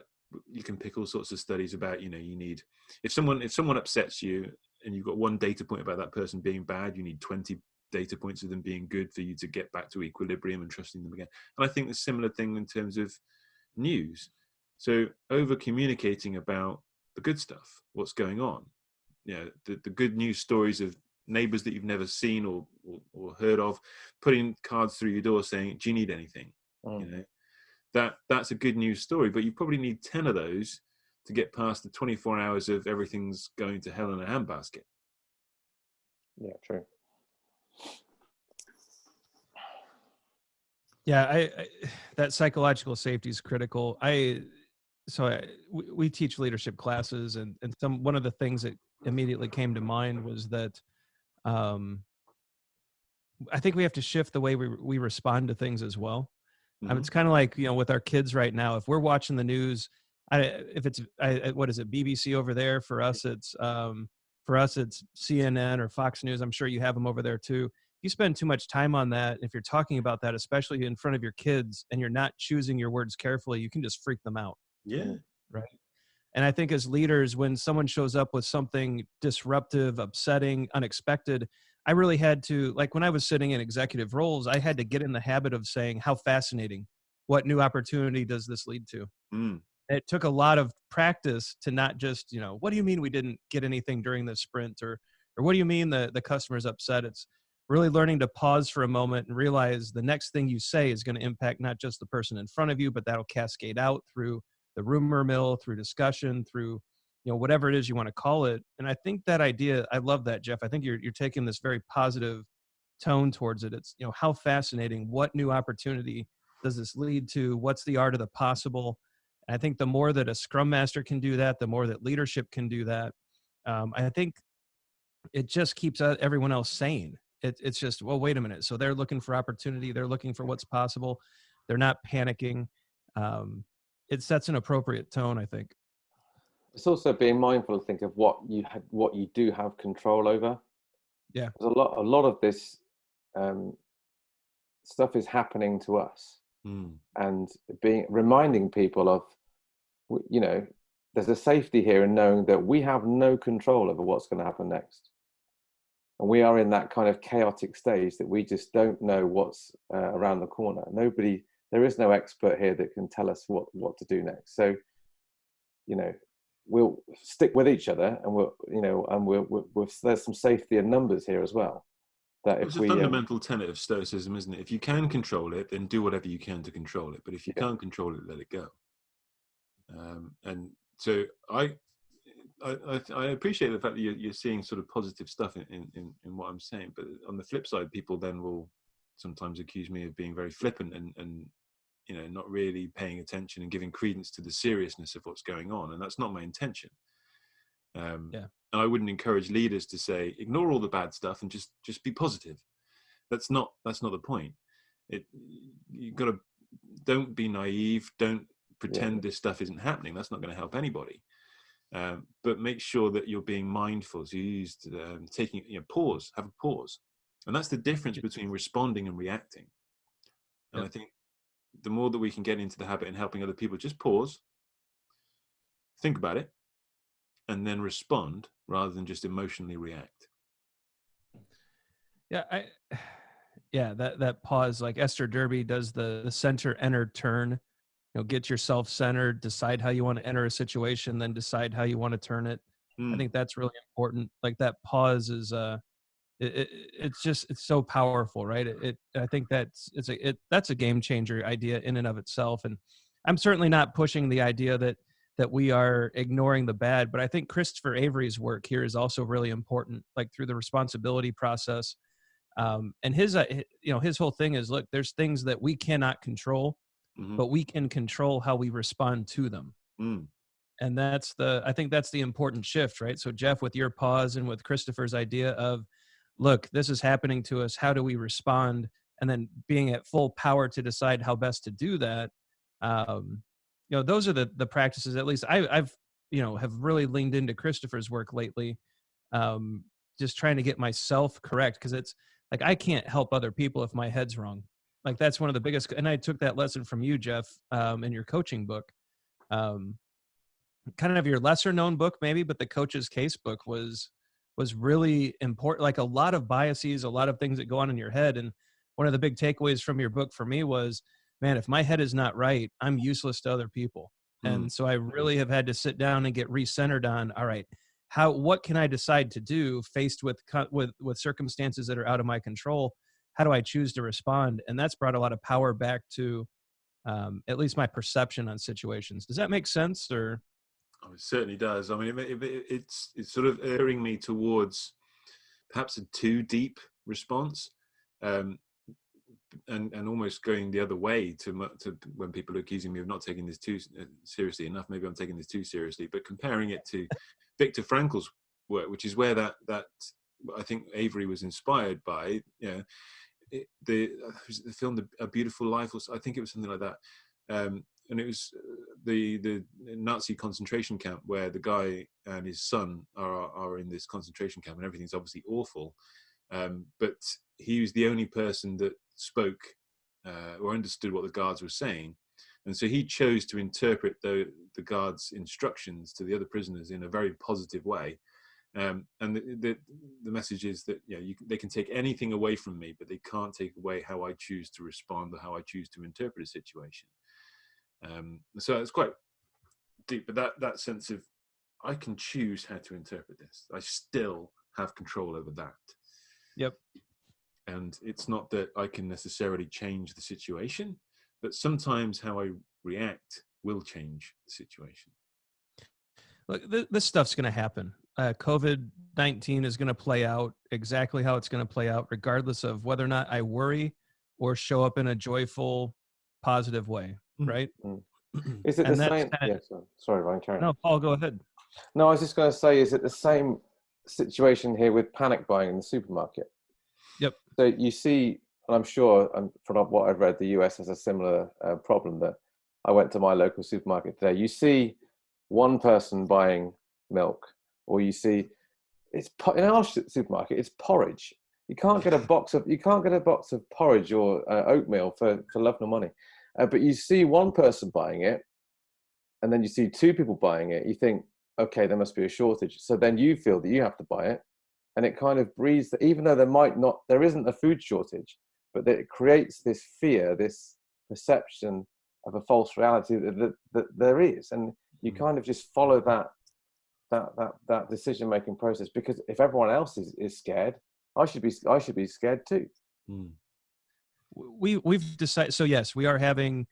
you can pick all sorts of studies about you know you need if someone if someone upsets you and you've got one data point about that person being bad you need 20 data points of them being good for you to get back to equilibrium and trusting them again. And i think the similar thing in terms of news so over communicating about the good stuff what's going on you know the, the good news stories of neighbors that you've never seen or, or, or, heard of, putting cards through your door saying, "Do you need anything?" Mm. You know, that that's a good news story. But you probably need ten of those to get past the 24 hours of everything's going to hell in a handbasket. Yeah, true. Yeah, I, I that psychological safety is critical. I so I, we, we teach leadership classes, and and some one of the things that immediately came to mind was that um, I think we have to shift the way we we respond to things as well. Mm-hmm. Um, it's kind of like you know with our kids right now. If we're watching the news, I, if it's I, what is it BBC over there for us? It's um, for us it's CNN or Fox News. I'm sure you have them over there too. You spend too much time on that. If you're talking about that, especially in front of your kids, and you're not choosing your words carefully, you can just freak them out. Yeah. Right. And I think as leaders, when someone shows up with something disruptive, upsetting, unexpected, I really had to, like when I was sitting in executive roles, I had to get in the habit of saying, How fascinating. What new opportunity does this lead to? Mm. It took a lot of practice to not just, you know, what do you mean we didn't get anything during the sprint? Or, or what do you mean the, the customer's upset? It's really learning to pause for a moment and realize the next thing you say is going to impact not just the person in front of you, but that'll cascade out through the rumor mill through discussion through you know whatever it is you want to call it and i think that idea i love that geoff i think you're, you're taking this very positive tone towards it it's you know how fascinating what new opportunity does this lead to what's the art of the possible and i think the more that a scrum master can do that the more that leadership can do that um, i think it just keeps everyone else sane it, it's just well wait a minute so they're looking for opportunity they're looking for what's possible they're not panicking um, it sets an appropriate tone i think. It's also being mindful to think of what you had what you do have control over. Yeah. There's a lot a lot of this um, stuff is happening to us mm. and being reminding people of you know there's a safety here in knowing that we have no control over what's going to happen next. And we are in that kind of chaotic stage that we just don't know what's uh, around the corner. Nobody there is no expert here that can tell us what what to do next. So you know we'll stick with each other and we'll you know and we'll, we'll, we'll there's some safety in numbers here as well that if we it's a um, fundamental um, tenet of stoicism isn't it? If you can control it then do whatever you can to control it. But if you yeah. can't control it let it go. Um, and so i I, I, I appreciate the fact that you're, you're seeing sort of positive stuff in, in, in what I'm saying, but on the flip side, people then will sometimes accuse me of being very flippant and, and you know not really paying attention and giving credence to the seriousness of what's going on, and that's not my intention. Um, yeah. And I wouldn't encourage leaders to say ignore all the bad stuff and just just be positive. That's not that's not the point. It you've got to don't be naive. Don't pretend yeah. this stuff isn't happening. That's not going to help anybody. Um, but make sure that you're being mindful. So you used um, taking you know pause, have a pause, and that's the difference between responding and reacting. And. I think the more that we can get into the habit and helping other people, just pause, think about it, and then respond rather than just emotionally react. Yeah, I yeah, that that pause like Esther Derby does the the center enter turn you know get yourself centered decide how you want to enter a situation then decide how you want to turn it mm. i hmm. think that's really important like that pause is uh it, it, it's just it's so powerful right it, it, i think that's it's a it that's a game changer idea in and of itself and i'm certainly not pushing the idea that that we are ignoring the bad but i think christopher avery's work here is also really important like through the responsibility process um, and his uh, you know his whole thing is look there's things that we cannot control mm-hmm. but we can control how we respond to them. Mm. And that's the, I think that's the important shift, right? So, Geoff, with your pause and with Christopher's idea of, look, this is happening to us. How do we respond? And then being at full power to decide how best to do that. Um, you know, those are the the practices. At least I, I've, you know, have really leaned into Christopher's work lately. Um, just trying to get myself correct because it's like I can't help other people if my head's wrong like that's one of the biggest and i took that lesson from you geoff um, in your coaching book um, kind of your lesser known book maybe but the coach's case book was was really important like a lot of biases a lot of things that go on in your head and one of the big takeaways from your book for me was man if my head is not right i'm useless to other people mm. and so i really have had to sit down and get recentered on all right how what can i decide to do faced with with with circumstances that are out of my control how do I choose to respond? And that's brought a lot of power back to um, at least my perception on situations. Does that make sense? Or oh, it certainly does. I mean, it, it, it's it's sort of erring me towards perhaps a too deep response, um, and and almost going the other way to to when people are accusing me of not taking this too uh, seriously enough. Maybe I'm taking this too seriously, but comparing it to Viktor Frankl's work, which is where that that I think Avery was inspired by. You know, it, the uh, the film the, A Beautiful Life, or I think it was something like that. Um, and it was the the Nazi concentration camp where the guy and his son are are in this concentration camp, and everything's obviously awful. Um, but he was the only person that spoke uh, or understood what the guards were saying, and so he chose to interpret the the guards' instructions to the other prisoners in a very positive way. Um, and the, the, the message is that yeah, you, they can take anything away from me, but they can't take away how I choose to respond or how I choose to interpret a situation. Um, so it's quite deep, but that that sense of I can choose how to interpret this. I still have control over that. Yep. And it's not that I can necessarily change the situation, but sometimes how I react will change the situation. Look, th- this stuff's going to happen uh, COVID 19 is going to play out exactly how it's going to play out, regardless of whether or not I worry or show up in a joyful, positive way. Mm. Right. Mm. Is it the same? Kind of, yeah, sorry, Ryan, carry No, Paul, go ahead. No, I was just going to say, is it the same situation here with panic buying in the supermarket? Yep. So you see, and I'm sure, and from what I've read, the US has a similar uh, problem that I went to my local supermarket today. You see one person buying milk or you see it's in our supermarket it's porridge you can't get a box of you can't get a box of porridge or uh, oatmeal for for love nor money uh, but you see one person buying it and then you see two people buying it you think okay there must be a shortage so then you feel that you have to buy it and it kind of breeds that even though there might not there isn't a food shortage but that it creates this fear this perception of a false reality that, that, that there is and you mm. kind of just follow that that that that decision making process because if everyone else is, is scared i should be i should be scared too hmm. We we've decided so yes we are having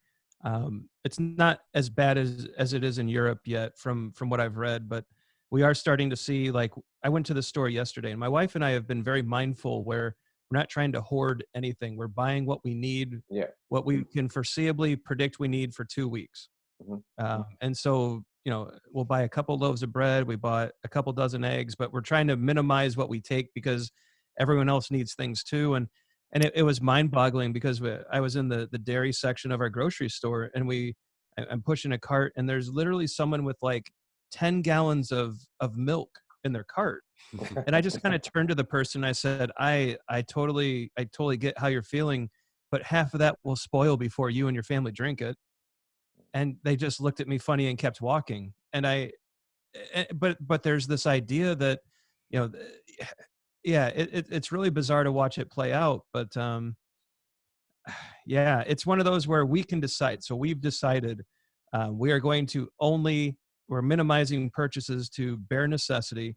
um, it's not as bad as as it is in europe yet from from what i've read but we are starting to see like I went to the store yesterday and my wife and I have been very mindful where we're not trying to hoard anything. We're buying what we need, Yeah. what we can foreseeably predict we need for two weeks. Mhm. Um, and so, you know, we'll buy a couple loaves of bread, we bought a couple dozen eggs, but we're trying to minimize what we take because everyone else needs things too. And and it, it was mind boggling because we, I was in the the dairy section of our grocery store and we I'm pushing a cart and there's literally someone with like 10 gallons of of milk in their cart. And i just kind of turned to the person i said i i totally i totally get how you're feeling but half of that will spoil before you and your family drink it. And they just looked at me funny and kept walking. And i eh, but but there's this idea that you know yeah it, it, it's really bizarre to watch it play out but um yeah it's one of those where we can decide so we've decided um, we are going to only we're minimizing purchases to bare necessity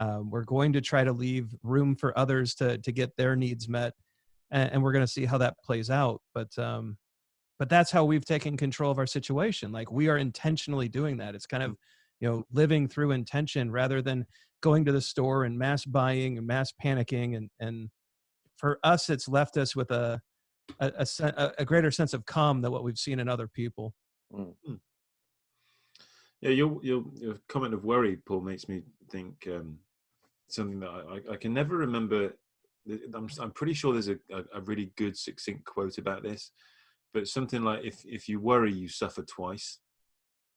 um, we're going to try to leave room for others to to get their needs met and, and we're going to see how that plays out but um but that's how we've taken control of our situation like we are intentionally doing that it's kind of you know living through intention rather than going to the store and mass buying and mass panicking and and for us it's left us with a a, a, a a greater sense of calm than what we've seen in other people Yeah, your your your comment of worry, Paul, makes me think um, something that I, I, I can never remember. I'm s- I'm pretty sure there's a, a, a really good succinct quote about this, but something like if if you worry, you suffer twice.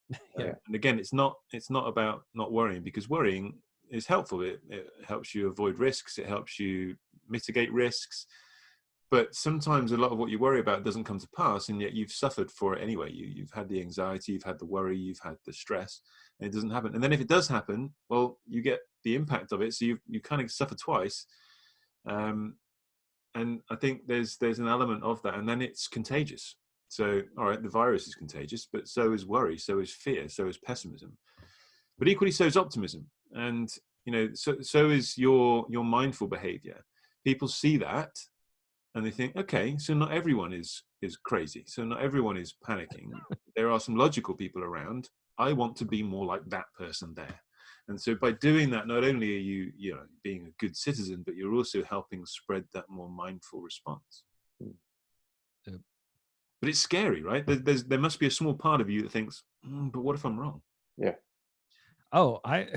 Yeah. And again, it's not it's not about not worrying because worrying is helpful. It, it helps you avoid risks. It helps you mitigate risks. But sometimes a lot of what you worry about doesn't come to pass, and yet you've suffered for it anyway. You, you've had the anxiety, you've had the worry, you've had the stress, and it doesn't happen. And then if it does happen, well, you get the impact of it. So you you kind of suffer twice. Um, and I think there's there's an element of that, and then it's contagious. So all right, the virus is contagious, but so is worry, so is fear, so is pessimism, but equally so is optimism, and you know so so is your your mindful behavior. People see that and they think, okay, so not everyone is is crazy. So not everyone is panicking. there are some logical people around. I want to be more like that person there. And so by doing that, not only are you, you know, being a good citizen, but you're also helping spread that more mindful response. Yep. But it's scary, right? There, there's, there must be a small part of you that thinks, "Mm, but what if I'm wrong? Yeah. Oh, I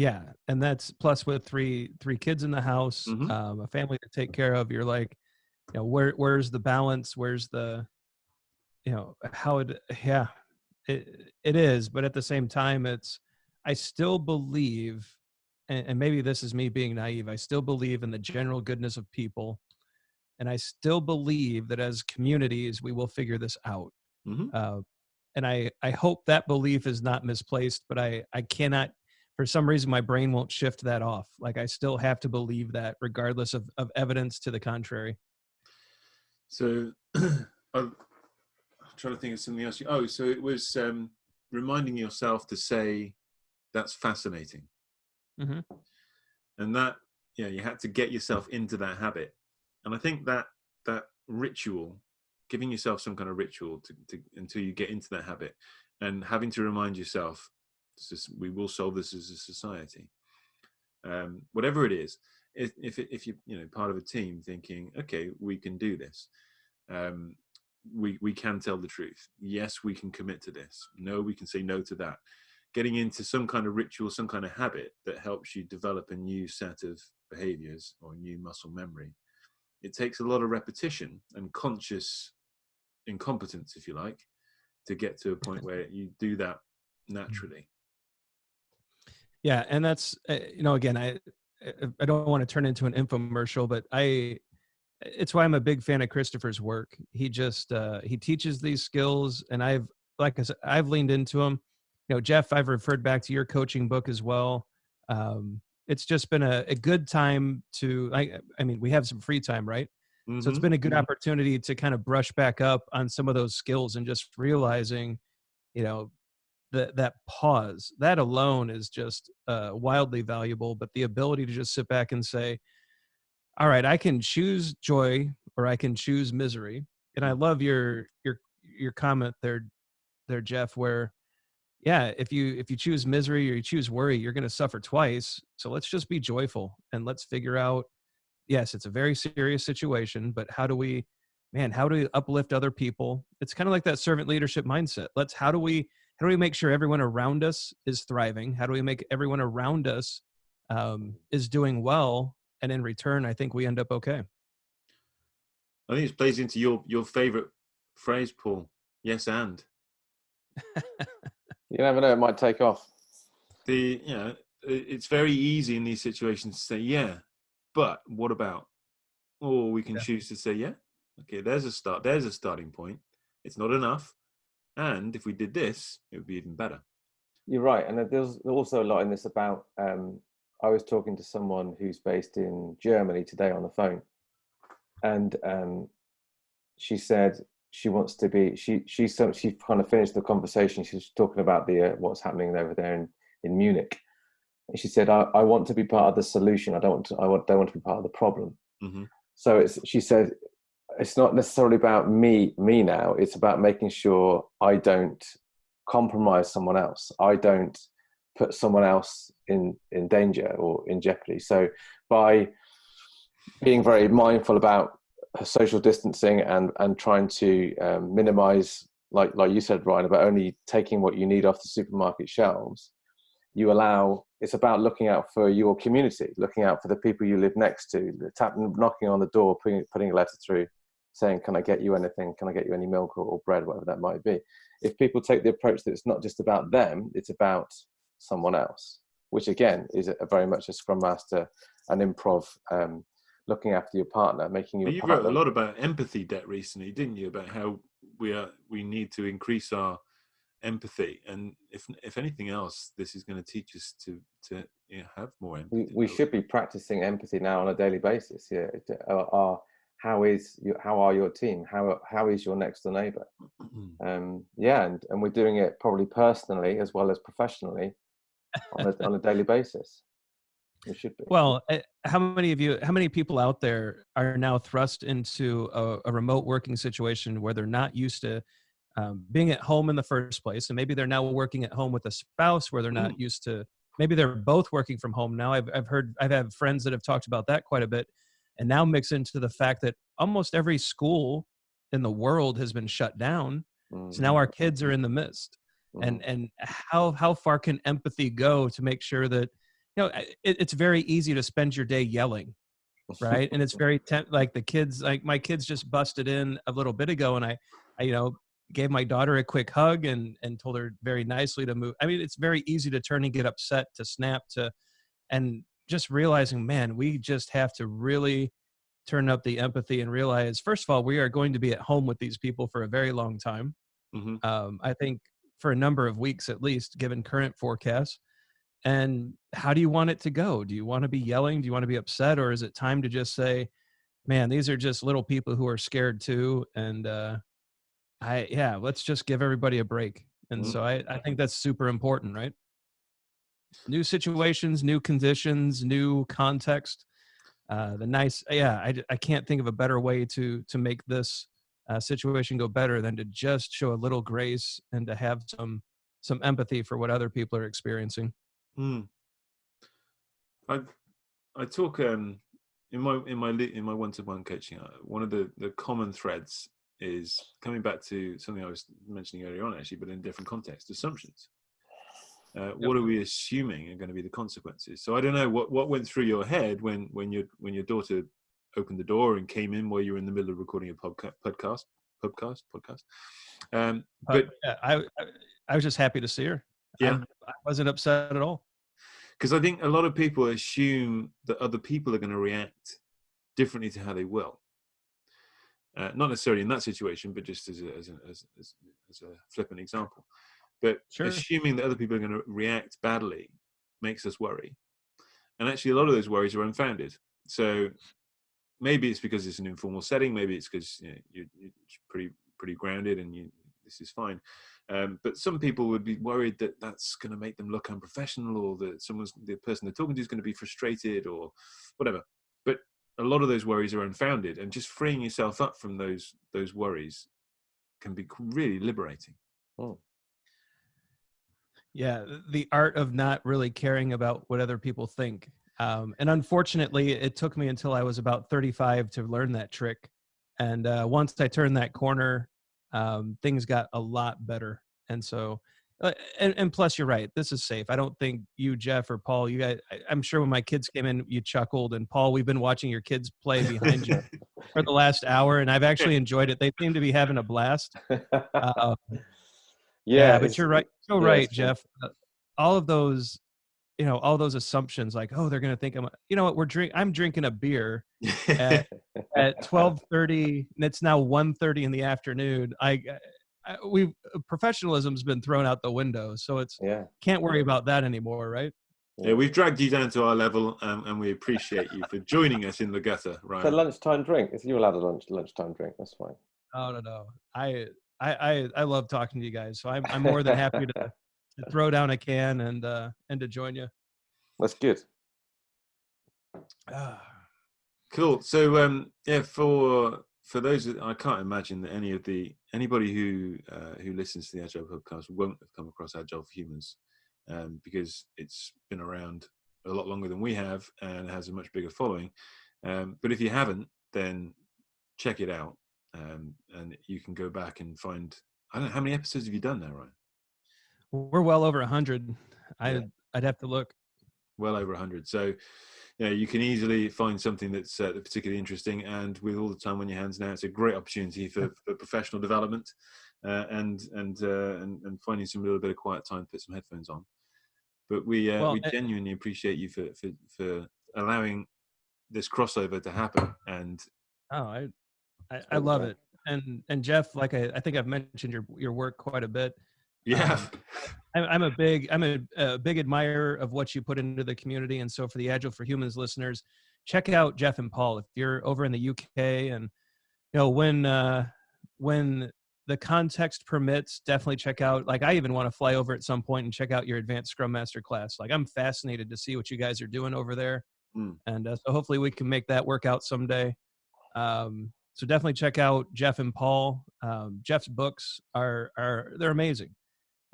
yeah, and that's plus with three three kids in the house, Mhm. um, a family to take care of. You're like, you know, where where's the balance? Where's the, you know, how it? Yeah, it it is, but at the same time, it's. I still believe, and, and maybe this is me being naive. I still believe in the general goodness of people, and I still believe that as communities we will figure this out hmm uh, and I I hope that belief is not misplaced, but I I cannot for some reason my brain won't shift that off. Like I still have to believe that regardless of of evidence to the contrary. So I'm trying to think of something else. Oh, so it was um, reminding yourself to say, "That's fascinating," Mhm. and that yeah, you had to get yourself into that habit. And I think that that ritual, giving yourself some kind of ritual to, to until you get into that habit, and having to remind yourself, we will solve this as a society. Um, whatever it is, if if, if you you know part of a team thinking, okay, we can do this um, we we can tell the truth. Yes, we can commit to this. No, we can say no to that. Getting into some kind of ritual, some kind of habit that helps you develop a new set of behaviors or new muscle memory. It takes a lot of repetition and conscious incompetence, if you like, to get to a point where you do that naturally. Yeah, and that's uh, you know again I I- I don't want to turn into an infomercial, but I it's why I'm a big fan of Christopher's work. He just uh, he teaches these skills, and I've like I said, I've leaned into him. You know, Geoff, I've referred back to your coaching book as well. Um, it's just been a, a good time to. I I mean, we have some free time, right? So it's been a good Mhm. opportunity to kind of brush back up on some of those skills and just realizing, you know, that that pause that alone is just uh, wildly valuable. But the ability to just sit back and say, "All right, I can choose joy or I can choose misery." And I love your your your comment there, there, Geoff, where yeah, if you if you choose misery or you choose worry, you're going to suffer twice. So let's just be joyful and let's figure out. Yes, it's a very serious situation, but how do we, man? How do we uplift other people? It's kind of like that servant leadership mindset. Let's how do we how do we make sure everyone around us is thriving? How do we make everyone around us um, is doing well? And in return, I think we end up okay. I think it plays into your your favorite phrase, Paul. Yes, and. you never know; it might take off. The you know, it's very easy in these situations to say, "Yeah, but what about?" Or we can yeah. choose to say, "Yeah, okay, there's a start. There's a starting point. It's not enough, and if we did this, it would be even better." You're right, and there's also a lot in this about. Um, I was talking to someone who's based in Germany today on the phone, and um, she said she wants to be she she so she kind of finished the conversation she was talking about the uh, what's happening over there in in munich and she said I, I want to be part of the solution i don't want to i don't want to be part of the problem mm-hmm. so it's she said it's not necessarily about me me now. It's about making sure i don't compromise someone else. I don't put someone else in in danger or in jeopardy. So by being very mindful about social distancing and and trying to um, minimize like like you said Ryan about only taking what you need off the supermarket shelves you allow it's about looking out for your community looking out for the people you live next to knocking on the door putting, putting a letter through saying can i get you anything can i get you any milk or, or bread whatever that might be if people take the approach that it's not just about them it's about someone else which again is a, a very much a scrum master and improv um, looking after your partner, making you. you wrote a lot about empathy debt recently, didn't you? About how we are we need to increase our empathy, and if if anything else, this is going to teach us to to you know, have more empathy. We, we should be practicing empathy now on a daily basis. Yeah, our, how is your, how are your team? How how is your next door neighbor? um, yeah, and and we're doing it probably personally as well as professionally on a, on a daily basis. It should be. Well, eh, how many of you, how many people out there are now thrust into a, a remote working situation where they're not used to um, being at home in the first place, and maybe they're now working at home with a spouse where they're not mm. used to. Maybe they're both working from home now. I've I've heard I've had friends that have talked about that quite a bit, and now mix into the fact that almost every school in the world has been shut down. Mm. So now our kids are mm-hmm. in the midst. Mm. And and how how far can empathy go to make sure that you know it, it's very easy to spend your day yelling right and it's very temp- like the kids like my kids just busted in a little bit ago and I, I you know gave my daughter a quick hug and and told her very nicely to move i mean it's very easy to turn and get upset to snap to and just realizing man we just have to really turn up the empathy and realize first of all we are going to be at home with these people for a very long time. Mm-hmm. um, i think for a number of weeks at least given current forecasts. And how do you want it to go? Do you want to be yelling? Do you want to be upset? Or is it time to just say man these are just little people who are scared too and uh i yeah let's just give everybody a break. And mm-hmm. so i i think that's super important right new situations new conditions new context uh the nice yeah i i can't think of a better way to to make this uh, situation go better than to just show a little grace and to have some some empathy for what other people are experiencing Hmm. I I talk um in my in my in my one to one coaching. Uh, one of the the common threads is coming back to something I was mentioning earlier on, actually, but in different context: Assumptions. Uh, yep. What are we assuming are going to be the consequences? So I don't know what what went through your head when when your when your daughter opened the door and came in while you were in the middle of recording a podca- podcast podcast podcast. Um, uh, but uh, yeah, I, I was just happy to see her. Yeah. I, I wasn't upset at all. Because I think a lot of people assume that other people are going to react differently to how they will. Uh, not necessarily in that situation, but just as a, as a, as, as, as a flippant example. But sure. assuming that other people are going to react badly makes us worry. And actually, a lot of those worries are unfounded. So maybe it's because it's an informal setting. Maybe it's because you know, you're, you're, pretty pretty grounded and you, this is fine. Um, but some people would be worried that that's going to make them look unprofessional, or that someone's the person they're talking to is going to be frustrated, or whatever. But a lot of those worries are unfounded, and just freeing yourself up from those those worries can be really liberating. Oh. Yeah, the art of not really caring about what other people think. Um, and unfortunately, it took me until I was about 35 to learn that trick. And uh, once I turned that corner, um, things got a lot better. And so, uh, and, and plus, you're right. This is safe. I don't think you, Geoff, or Paul, you guys. I, I'm sure when my kids came in, you chuckled. And Paul, we've been watching your kids play behind you for the last hour, and I've actually enjoyed it. They seem to be having a blast. Uh, yeah, but you're right. So yeah, right. Geoff. Uh, all of those, you know, all those assumptions, like, oh, they're gonna think I'm. You know what? We're drink. I'm drinking a beer at at 12:30, and it's now 1:30 in the afternoon. I, I we professionalism's been thrown out the window, so it's yeah. can't worry about that anymore, right? yeah, we've dragged you down to our level, um, and we appreciate you for joining us in the gutter, It's a lunchtime drink. If you're allowed a lunch lunchtime drink, that's fine. Oh no, no. I I I, I love talking to you guys, so I'm I'm more than happy to, to throw down a can and uh and to join you. That's good. Ah. Cool. So, um, yeah, for for those, that, I can't imagine that any of the anybody who uh, who listens to the Agile podcast won't have come across Agile for Humans um, because it's been around a lot longer than we have and has a much bigger following. Um, but if you haven't, then check it out, um, and you can go back and find. I don't know how many episodes have you done now, Ryan? We're well over a hundred. I Yeah. I'd have to look. well over a 100 so you know you can easily find something that's uh, particularly interesting and with all the time on your hands now it's a great opportunity for, for professional development uh, and and, uh, and and finding some little bit of quiet time to put some headphones on but we uh, Well, we genuinely appreciate you for, for for allowing this crossover to happen and Oh, I I, I love it. And and Geoff, like I, I think I've mentioned your your work quite a bit. yeah Um, I'm, I'm a big I'm a, a big admirer of what you put into the community, and so for the Agile for Humans listeners, check out Geoff and Paul if you're over in the UK, and you know when uh, when the context permits, definitely check out. Like I even want to fly over at some point and check out your Advanced Scrum Master class. Like I'm fascinated to see what you guys are doing over there, Mm. and uh, so hopefully we can make that work out someday. Um, so definitely check out Geoff and Paul. Um, Geoff's books are are they're amazing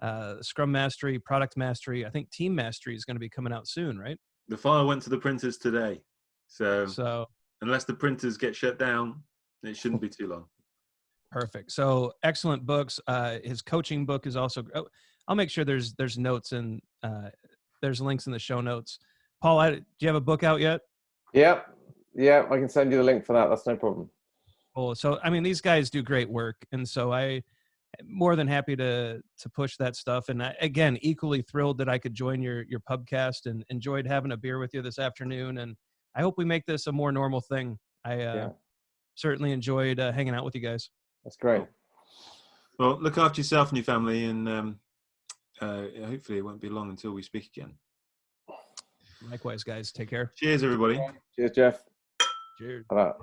uh, Scrum Mastery, Product Mastery. I think Team Mastery is going to be coming out soon, right? the file went to the printers today so So unless the printers get shut down it shouldn't be too long perfect. So excellent books. Uh, his coaching book is also. Oh, I'll make sure there's there's notes and uh, there's links in the show notes. Paul, I, do you have a book out yet? Yeah, yeah. I can send you the link for that. That's no problem. Cool. So I mean, these guys do great work, and so I am more than happy to to push that stuff. And I, again, equally thrilled that I could join your your pubcast and enjoyed having a beer with you this afternoon. And I hope we make this a more normal thing. I uh, Yeah. certainly enjoyed uh, hanging out with you guys. That's great. well look after yourself and your family and um, uh, hopefully it won't be long until we speak again Likewise, guys. Take care. cheers everybody Cheers, Geoff. Cheers. All right.